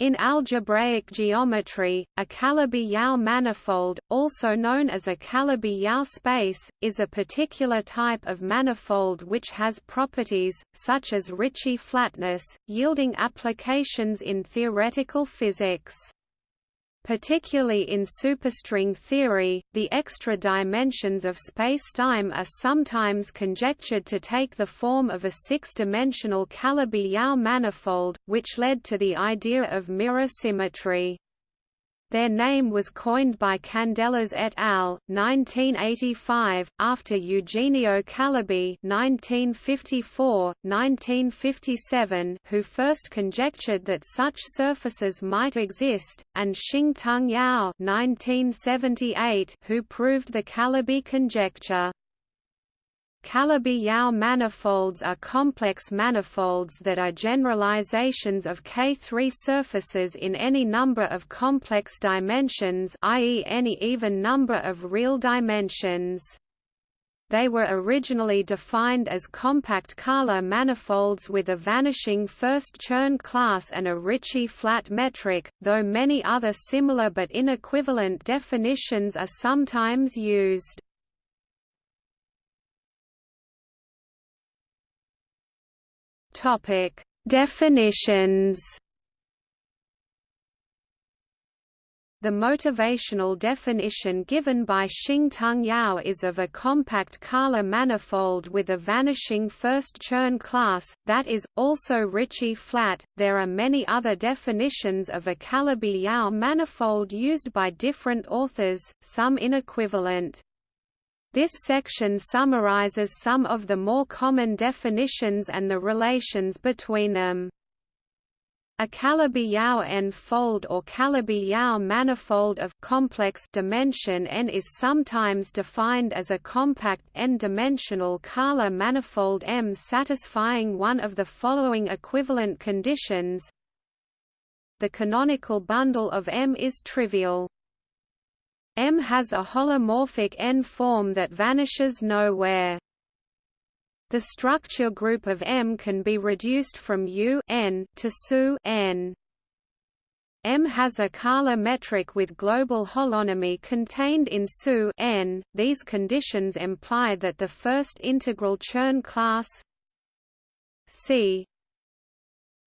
In algebraic geometry, a Calabi-Yau manifold, also known as a Calabi-Yau space, is a particular type of manifold which has properties, such as Ricci flatness, yielding applications in theoretical physics. Particularly in superstring theory, the extra dimensions of spacetime are sometimes conjectured to take the form of a six-dimensional Calabi-Yau manifold, which led to the idea of mirror symmetry. Their name was coined by Candelas et al. 1985, after Eugenio Calabi 1954-1957, who first conjectured that such surfaces might exist, and Shing-Tung Yau 1978, who proved the Calabi conjecture. Calabi-Yau manifolds are complex manifolds that are generalizations of K3 surfaces in any number of complex dimensions i.e. any even number of real dimensions. They were originally defined as compact Kähler manifolds with a vanishing first Chern class and a Ricci flat metric, though many other similar but inequivalent definitions are sometimes used. Topic: Definitions. The motivational definition given by Shing-Tung Yau is of a compact Kähler manifold with a vanishing first Chern class, that is, also Ricci flat. There are many other definitions of a Calabi-Yau manifold used by different authors, some inequivalent. This section summarizes some of the more common definitions and the relations between them. A Calabi-Yau n-fold or Calabi-Yau manifold of complex dimension n is sometimes defined as a compact n-dimensional Kähler manifold M satisfying one of the following equivalent conditions. The canonical bundle of M is trivial. M has a holomorphic N form that vanishes nowhere. The structure group of M can be reduced from U n to SU n. M has a Kähler metric with global holonomy contained in SU n. These conditions imply that the first integral Chern class C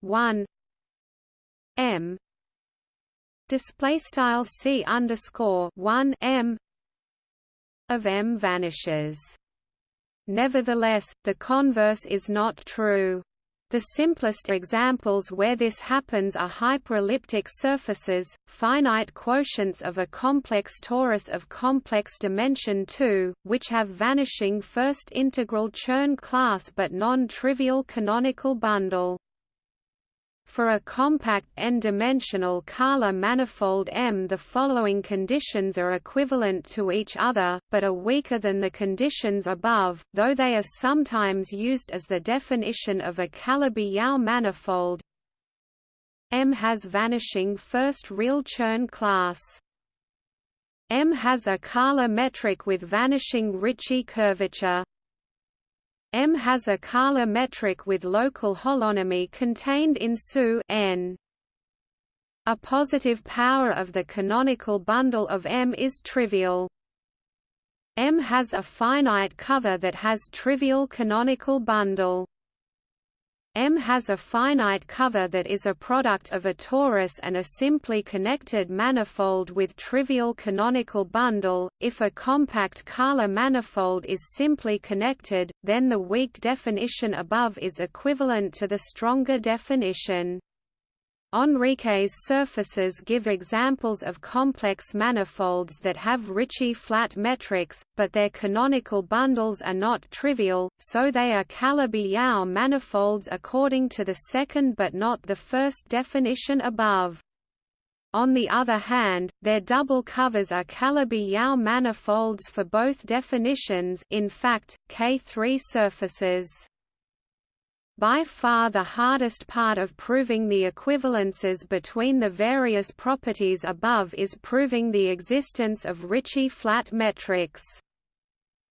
1 M display style c underscore 1 m of m vanishes. Nevertheless, the converse is not true. The simplest examples where this happens are hyperelliptic surfaces, finite quotients of a complex torus of complex dimension 2, which have vanishing first integral Chern class but non-trivial canonical bundle. For a compact n-dimensional Kähler manifold M the following conditions are equivalent to each other, but are weaker than the conditions above, though they are sometimes used as the definition of a Calabi-Yau manifold. M has vanishing first real Chern class. M has a Kähler metric with vanishing Ricci curvature. M has a Kähler metric with local holonomy contained in SU n. A positive power of the canonical bundle of M is trivial. M has a finite cover that has trivial canonical bundle. M has a finite cover that is a product of a torus and a simply connected manifold with trivial canonical bundle. If a compact Kähler manifold is simply connected, then the weak definition above is equivalent to the stronger definition. Enriques surfaces give examples of complex manifolds that have Ricci flat metrics, but their canonical bundles are not trivial, so they are Calabi-Yau manifolds according to the second but not the first definition above. On the other hand, their double covers are Calabi-Yau manifolds for both definitions in fact, K3 surfaces. By far the hardest part of proving the equivalences between the various properties above is proving the existence of Ricci flat metrics.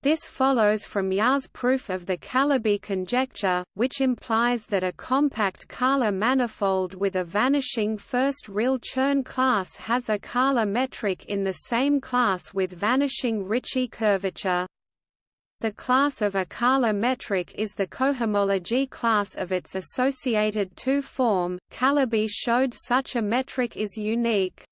This follows from Yau's proof of the Calabi conjecture, which implies that a compact Kähler manifold with a vanishing first real Chern class has a Kähler metric in the same class with vanishing Ricci curvature. The class of a Kähler metric is the cohomology class of its associated two-form. Calabi showed such a metric is unique.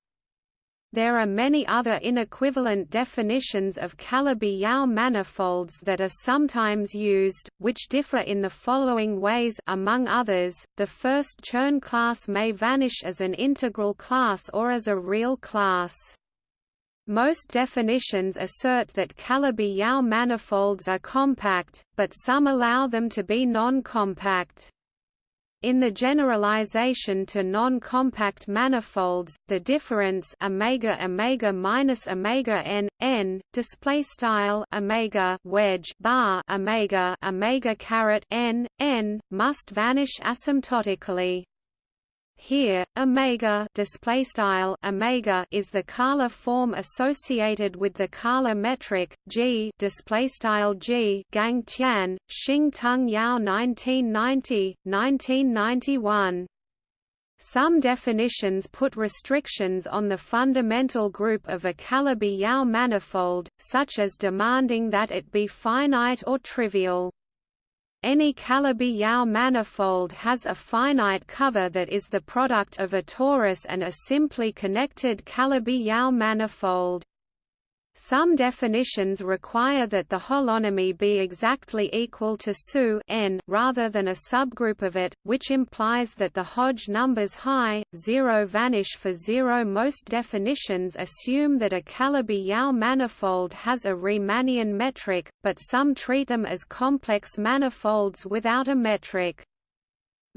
There are many other inequivalent definitions of Calabi-Yau manifolds that are sometimes used, which differ in the following ways among others, the first Chern class may vanish as an integral class or as a real class. Most definitions assert that Calabi-Yau manifolds are compact, but some allow them to be non-compact. In the generalization to non-compact manifolds, the difference omega omega minus omega n n display style omega wedge bar omega omega caret n n must vanish asymptotically. Here, omega display style omega is the Kähler form associated with the Kähler metric g display style g Gang Tian, Shing Tung Yau 1990 1991 some definitions put restrictions on the fundamental group of a Calabi-Yau manifold, such as demanding that it be finite or trivial. Any Calabi-Yau manifold has a finite cover that is the product of a torus and a simply connected Calabi-Yau manifold. Some definitions require that the holonomy be exactly equal to SU n rather than a subgroup of it, which implies that the Hodge numbers high, zero vanish for zero. Most definitions assume that a Calabi-Yau manifold has a Riemannian metric, but some treat them as complex manifolds without a metric.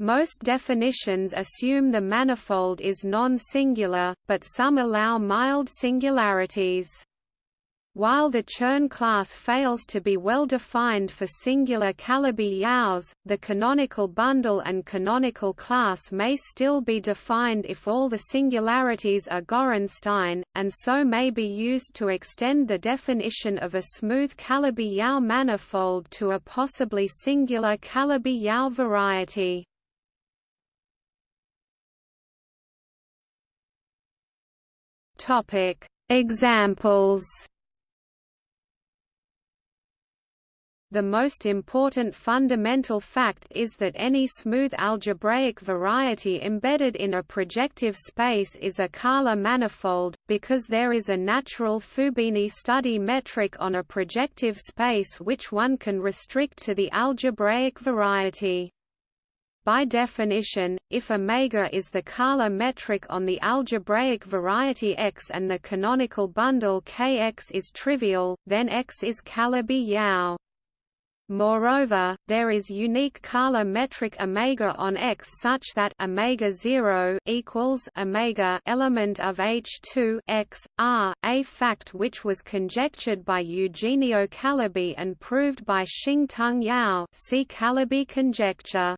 Most definitions assume the manifold is non-singular, but some allow mild singularities. While the Chern class fails to be well defined for singular Calabi-Yaus, the canonical bundle and canonical class may still be defined if all the singularities are Gorenstein, and so may be used to extend the definition of a smooth Calabi-Yau manifold to a possibly singular Calabi-Yau variety. Examples The most important fundamental fact is that any smooth algebraic variety embedded in a projective space is a Kähler manifold, because there is a natural Fubini study metric on a projective space which one can restrict to the algebraic variety. By definition, if omega is the Kähler metric on the algebraic variety X and the canonical bundle Kx is trivial, then X is Calabi-Yau. Moreover, there is unique Kähler metric omega on X such that omega 0 equals omega element of H2 X R, a fact which was conjectured by Eugenio Calabi and proved by Shing-Tung Yau. See Calabi conjecture.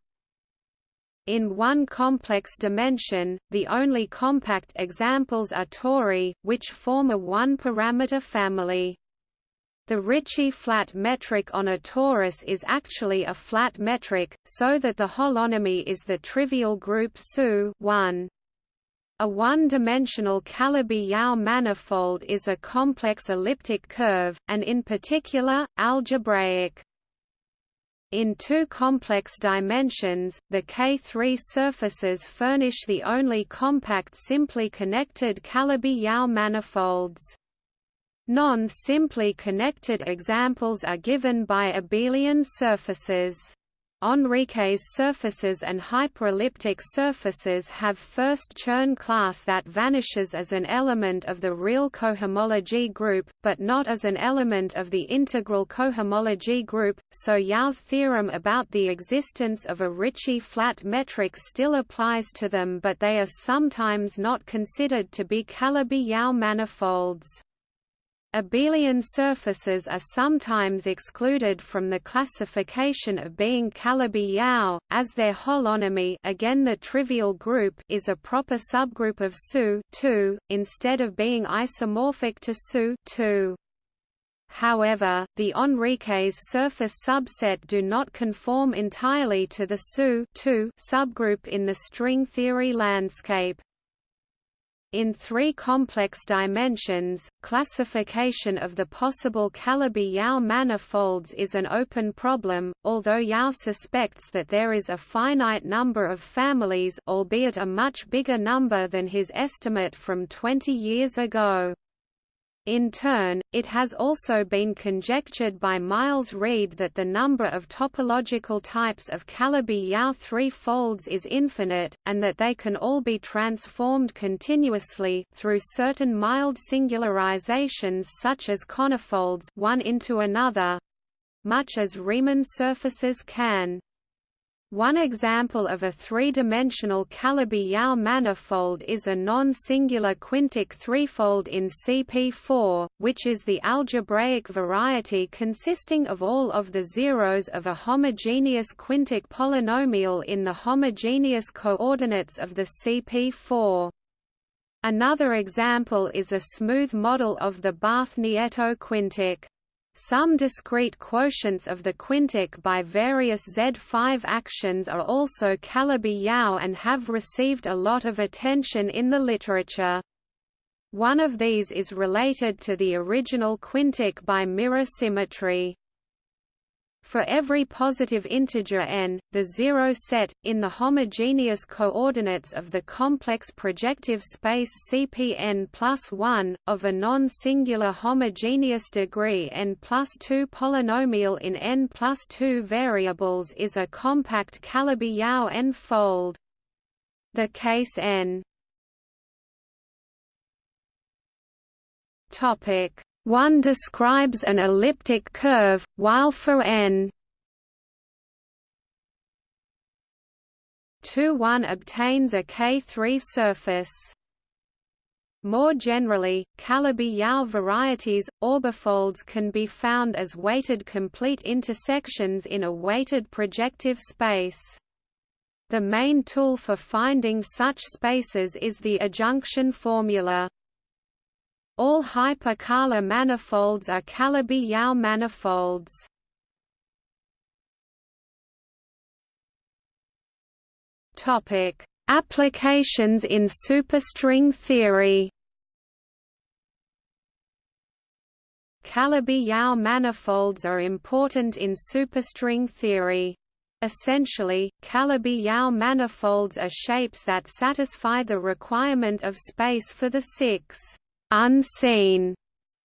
In one complex dimension, the only compact examples are tori, which form a one-parameter family. The Ricci flat metric on a torus is actually a flat metric, so that the holonomy is the trivial group SU 1. A one-dimensional Calabi-Yau manifold is a complex elliptic curve, and in particular, algebraic. In two complex dimensions, the K3 surfaces furnish the only compact simply connected Calabi-Yau manifolds. Non-simply connected examples are given by abelian surfaces. Enriques surfaces and hyperelliptic surfaces have first Chern class that vanishes as an element of the real cohomology group, but not as an element of the integral cohomology group, so Yau's theorem about the existence of a Ricci flat metric still applies to them but they are sometimes not considered to be Calabi-Yau manifolds. Abelian surfaces are sometimes excluded from the classification of being Calabi-Yau, as their holonomy again the trivial group is a proper subgroup of SU instead of being isomorphic to SU However, the Enriques surface subset do not conform entirely to the SU subgroup in the string theory landscape. In three complex dimensions, classification of the possible Calabi-Yau manifolds is an open problem, although Yau suspects that there is a finite number of families albeit a much bigger number than his estimate from 20 years ago. In turn, it has also been conjectured by Miles Reid that the number of topological types of Calabi-Yau three-folds is infinite, and that they can all be transformed continuously through certain mild singularizations such as conifolds one into another, much as Riemann surfaces can. One example of a three-dimensional Calabi-Yau manifold is a non-singular quintic threefold in CP4, which is the algebraic variety consisting of all of the zeros of a homogeneous quintic polynomial in the homogeneous coordinates of the CP4. Another example is a smooth model of the Barth-Nieto quintic. Some discrete quotients of the quintic by various Z5 actions are also Calabi-Yau and have received a lot of attention in the literature. One of these is related to the original quintic by mirror symmetry. For every positive integer n, the zero set, in the homogeneous coordinates of the complex projective space Cpn plus 1, of a non-singular homogeneous degree n plus 2 polynomial in n plus 2 variables is a compact Calabi-Yau n-fold. The case n 1 describes an elliptic curve, while for n 2 1 obtains a K3 surface. More generally, Calabi-Yau varieties, orbifolds can be found as weighted complete intersections in a weighted projective space. The main tool for finding such spaces is the adjunction formula. All hyperkähler manifolds are Calabi-Yau manifolds. Topic: Applications in superstring theory. Calabi-Yau manifolds are important in superstring theory. Essentially, Calabi-Yau manifolds are shapes that satisfy the requirement of space for the six unseen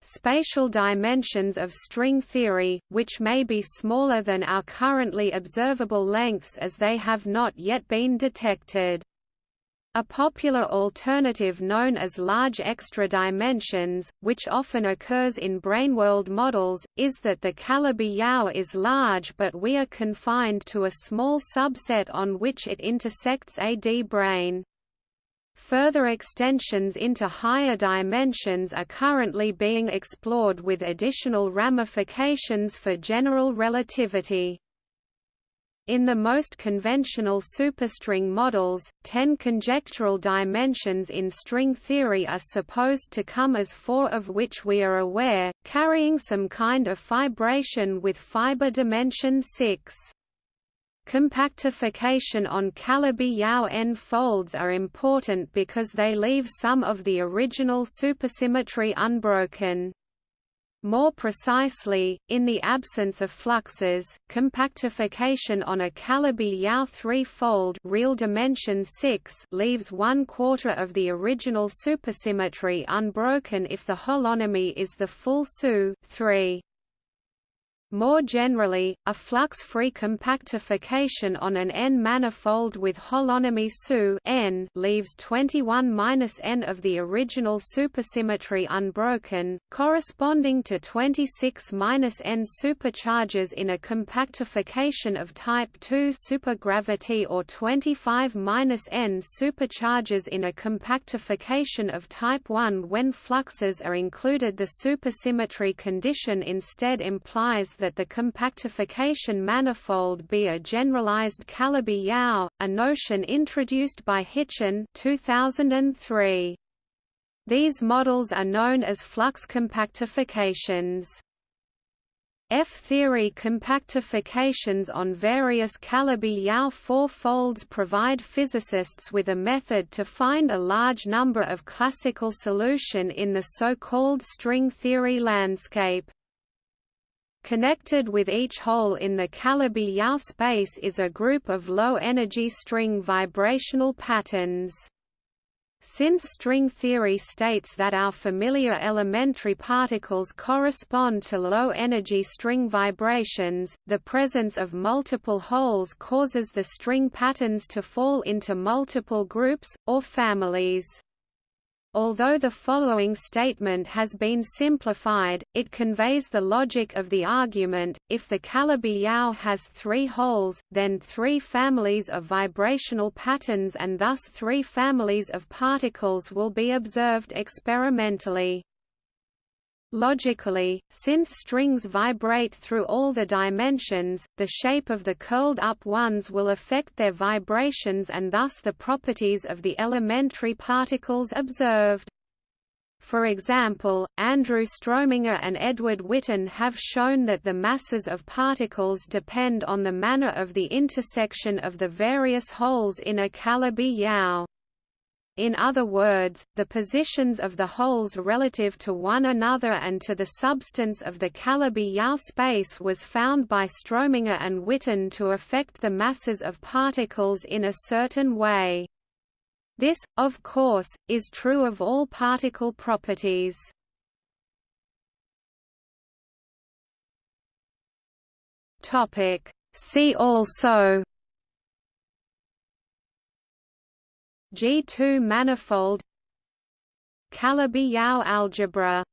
spatial dimensions of string theory, which may be smaller than our currently observable lengths as they have not yet been detected. A popular alternative known as large extra dimensions, which often occurs in braneworld models, is that the Calabi-Yau is large but we are confined to a small subset on which it intersects a D-brane. Further extensions into higher dimensions are currently being explored with additional ramifications for general relativity. In the most conventional superstring models, ten conjectural dimensions in string theory are supposed to come as four of which we are aware, carrying some kind of fibration with fiber dimension 6. Compactification on Calabi-Yau n-folds are important because they leave some of the original supersymmetry unbroken. More precisely, in the absence of fluxes, compactification on a Calabi-Yau three-fold real dimension 6 leaves one quarter of the original supersymmetry unbroken if the holonomy is the full SU 3. More generally, a flux-free compactification on an n-manifold with holonomy SU n leaves 21-n of the original supersymmetry unbroken, corresponding to 26-n supercharges in a compactification of type II supergravity or 25-n supercharges in a compactification of type I when fluxes are included. The supersymmetry condition instead implies that the compactification manifold be a generalized Calabi-Yau, a notion introduced by Hitchin 2003. These models are known as flux compactifications. F-theory compactifications on various Calabi-Yau four-folds provide physicists with a method to find a large number of classical solution in the so-called string theory landscape. Connected with each hole in the Calabi-Yau space is a group of low-energy string vibrational patterns. Since string theory states that our familiar elementary particles correspond to low-energy string vibrations, the presence of multiple holes causes the string patterns to fall into multiple groups, or families. Although the following statement has been simplified, it conveys the logic of the argument, if the Calabi-Yau has three holes, then three families of vibrational patterns and thus three families of particles will be observed experimentally. Logically, since strings vibrate through all the dimensions, the shape of the curled-up ones will affect their vibrations and thus the properties of the elementary particles observed. For example, Andrew Strominger and Edward Witten have shown that the masses of particles depend on the manner of the intersection of the various holes in a Calabi-Yau. In other words, the positions of the holes relative to one another and to the substance of the Calabi-Yau space was found by Strominger and Witten to affect the masses of particles in a certain way. This, of course, is true of all particle properties. See also G2 manifold. Calabi-Yau algebra